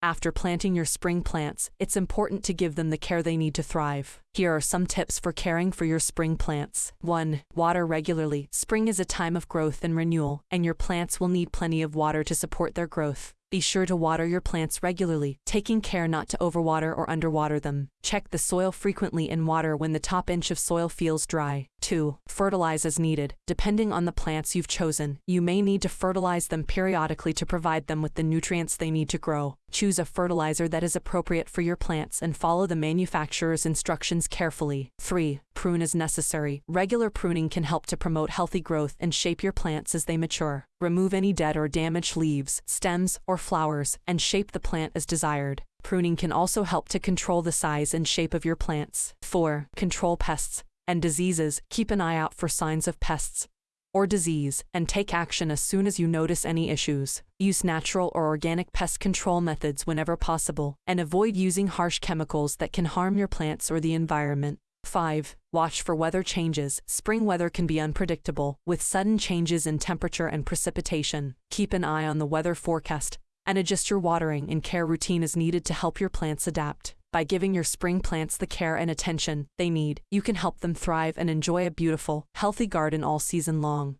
After planting your spring plants, it's important to give them the care they need to thrive. Here are some tips for caring for your spring plants. 1. Water regularly. Spring is a time of growth and renewal, and your plants will need plenty of water to support their growth. Be sure to water your plants regularly, taking care not to overwater or underwater them. Check the soil frequently and water when the top inch of soil feels dry. 2. Fertilize as needed. Depending on the plants you've chosen, you may need to fertilize them periodically to provide them with the nutrients they need to grow. Choose a fertilizer that is appropriate for your plants and follow the manufacturer's instructions carefully. 3. Prune as necessary. Regular pruning can help to promote healthy growth and shape your plants as they mature. Remove any dead or damaged leaves, stems, or flowers, and shape the plant as desired. Pruning can also help to control the size and shape of your plants. 4. Control pests and diseases. Keep an eye out for signs of pests or disease and take action as soon as you notice any issues. Use natural or organic pest control methods whenever possible and avoid using harsh chemicals that can harm your plants or the environment. 5. Watch for weather changes. Spring weather can be unpredictable, with sudden changes in temperature and precipitation. Keep an eye on the weather forecast and adjust your watering and care routine as needed to help your plants adapt. By giving your spring plants the care and attention they need, you can help them thrive and enjoy a beautiful, healthy garden all season long.